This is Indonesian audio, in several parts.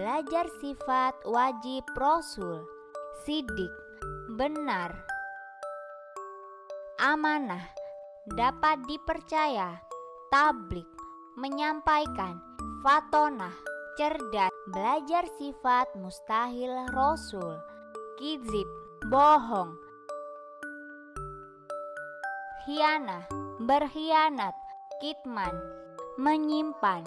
Belajar sifat wajib Rasul. Sidik. Benar. Amanah. Dapat dipercaya. Tablik. Menyampaikan. Fatonah. Cerdas. Belajar sifat mustahil Rasul. Kizib. Bohong. Hianah Berkhianat. Kitman Menyimpan.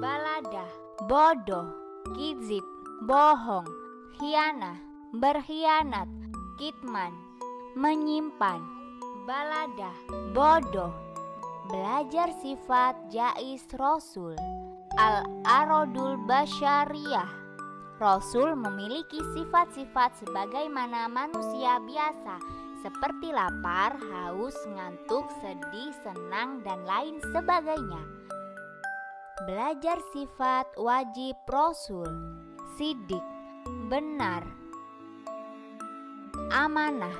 Baladah. Bodoh Kizib Bohong Hianah Berkhianat Kitman Menyimpan Baladah Bodoh Belajar sifat Jais Rasul Al-Arodul Basyariyah Rasul memiliki sifat-sifat sebagaimana manusia biasa seperti lapar, haus, ngantuk, sedih, senang, dan lain sebagainya. Belajar sifat wajib Rasul. Sidik. Benar. Amanah.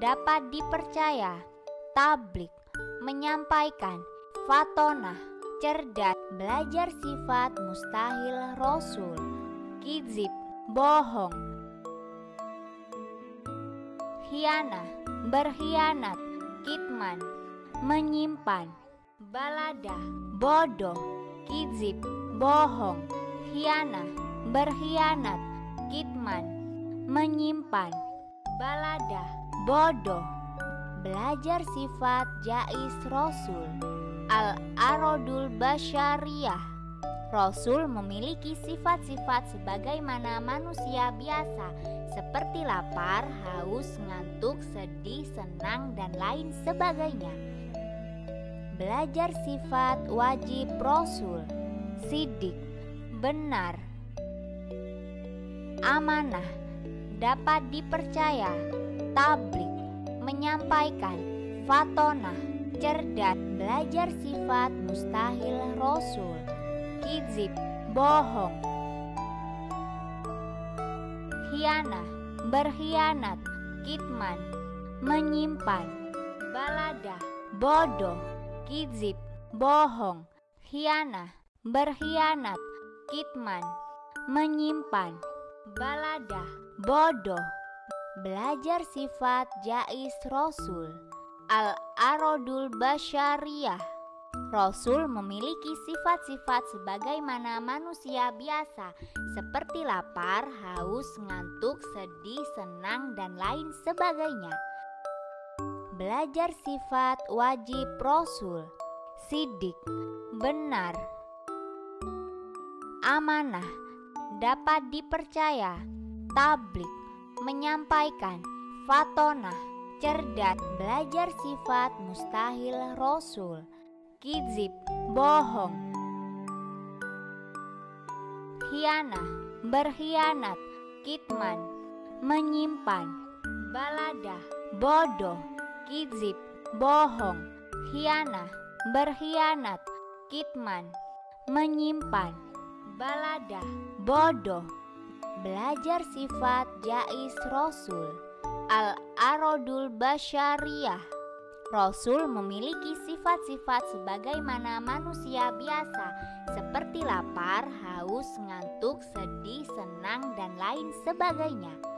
Dapat dipercaya. Tablik. Menyampaikan. Fatonah. Cerdas. Belajar sifat mustahil Rasul. Kizib. Bohong. Hianah Berkhianat. Kitman Menyimpan. Baladah. Bodoh Kizib Bohong Hianah Berkhianat Kitman Menyimpan Baladah Bodoh Belajar sifat Jais Rasul Al-Arodul Basyariyah Rasul memiliki sifat-sifat sebagaimana manusia biasa seperti lapar, haus, ngantuk, sedih, senang, dan lain sebagainya. Belajar sifat wajib Rasul. Sidik. Benar. Amanah. Dapat dipercaya. Tablik. Menyampaikan. Fatonah. Cerdas. Belajar sifat mustahil Rasul. Kizib Bohong. Hianah Berkhianat. Kitman Menyimpan. Baladah. Bodoh Kizib Bohong Hianah Berkhianat Kitman Menyimpan Baladah Bodoh Belajar sifat Jais Rasul Al-Arodul Basyariyah Rasul memiliki sifat-sifat sebagaimana manusia biasa, seperti lapar, haus, ngantuk, sedih, senang, dan lain sebagainya. Belajar sifat wajib Rasul, sidik, benar, amanah, dapat dipercaya, tablik, menyampaikan, fatonah, cerdas, belajar sifat mustahil Rasul. Kizib, bohong. Hianah, berkhianat. Kitman, menyimpan. Baladah, bodoh Kizib, bohong Hianah, berkhianat Kitman, menyimpan Baladah, bodoh Belajar sifat Jais Rasul Al-Arodul Basyariyah Rasul memiliki sifat-sifat sebagaimana manusia biasa, seperti lapar, haus, ngantuk, sedih, senang, dan lain sebagainya.